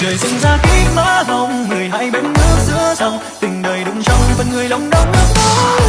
trời sinh ra kính má hồng người hai bên nước giữa dòng. Tình đời đụng trong phần người lòng đong nước mắt